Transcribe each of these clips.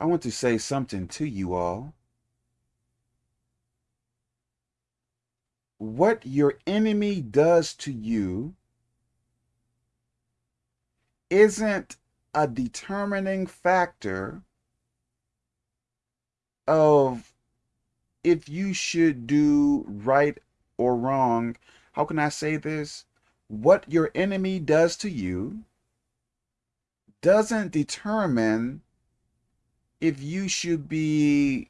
I want to say something to you all. What your enemy does to you isn't a determining factor of if you should do right or wrong. How can I say this? What your enemy does to you doesn't determine if you should be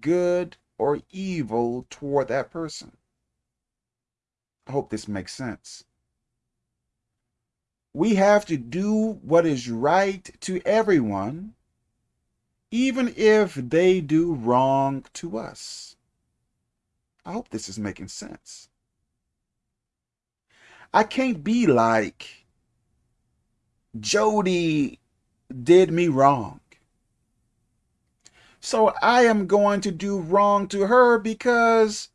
good or evil toward that person. I hope this makes sense. We have to do what is right to everyone, even if they do wrong to us. I hope this is making sense. I can't be like Jody did me wrong. So I am going to do wrong to her because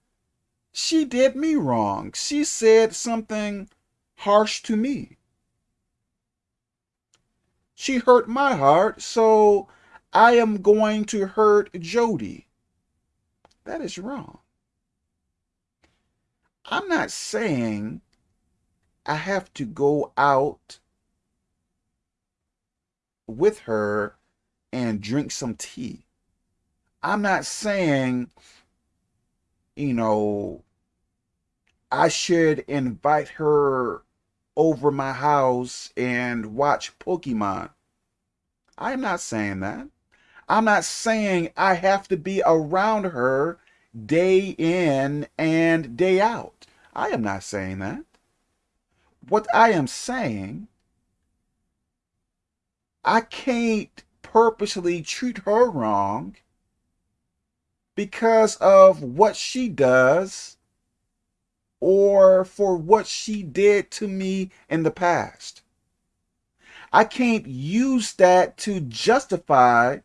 she did me wrong. She said something harsh to me. She hurt my heart, so I am going to hurt Jody. That is wrong. I'm not saying I have to go out with her and drink some tea. I'm not saying, you know, I should invite her over my house and watch Pokemon. I'm not saying that. I'm not saying I have to be around her day in and day out. I am not saying that. What I am saying I can't purposely treat her wrong because of what she does or for what she did to me in the past. I can't use that to justify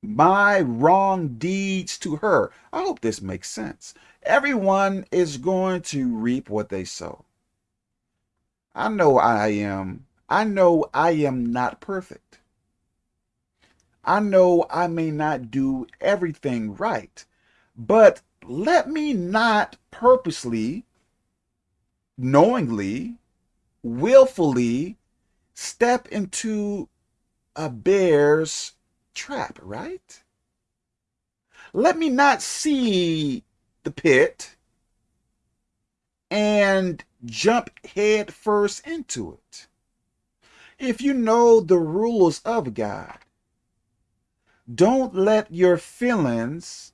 my wrong deeds to her. I hope this makes sense. Everyone is going to reap what they sow. I know I am I know I am not perfect. I know I may not do everything right, but let me not purposely, knowingly, willfully step into a bear's trap, right? Let me not see the pit and jump head first into it if you know the rules of God, don't let your feelings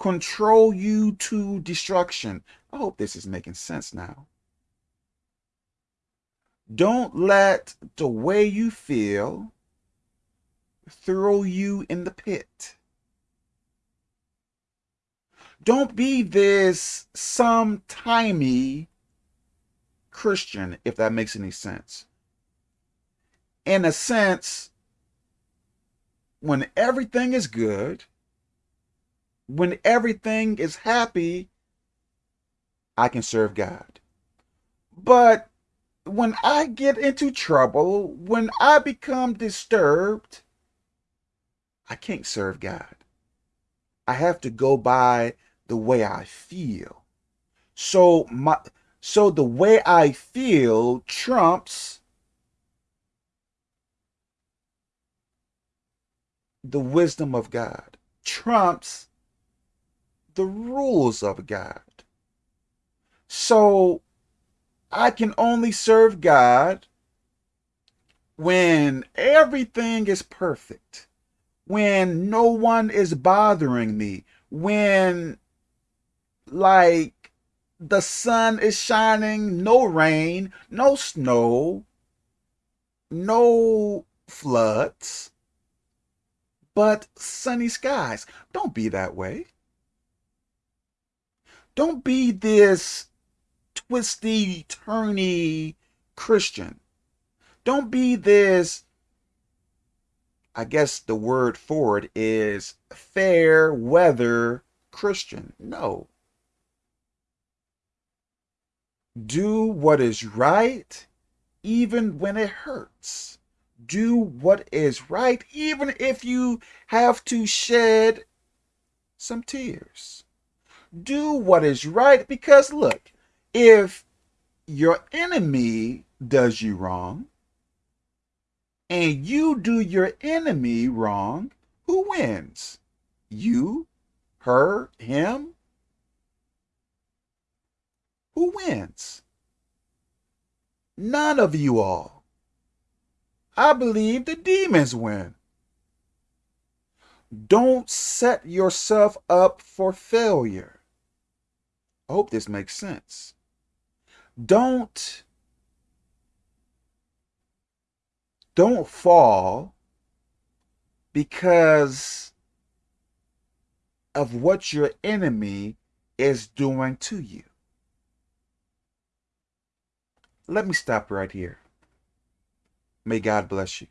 control you to destruction. I hope this is making sense now. Don't let the way you feel throw you in the pit. Don't be this some-timey Christian, if that makes any sense in a sense, when everything is good, when everything is happy, I can serve God. But when I get into trouble, when I become disturbed, I can't serve God. I have to go by the way I feel. So my so the way I feel trumps the wisdom of God, trumps the rules of God. So I can only serve God when everything is perfect, when no one is bothering me, when like the sun is shining, no rain, no snow, no floods but sunny skies. Don't be that way. Don't be this twisty, turny Christian. Don't be this, I guess the word for it is fair weather Christian. No. Do what is right even when it hurts. Do what is right, even if you have to shed some tears. Do what is right because, look, if your enemy does you wrong and you do your enemy wrong, who wins? You, her, him? Who wins? None of you all. I believe the demons win. Don't set yourself up for failure. I hope this makes sense. Don't don't fall because of what your enemy is doing to you. Let me stop right here. May God bless you.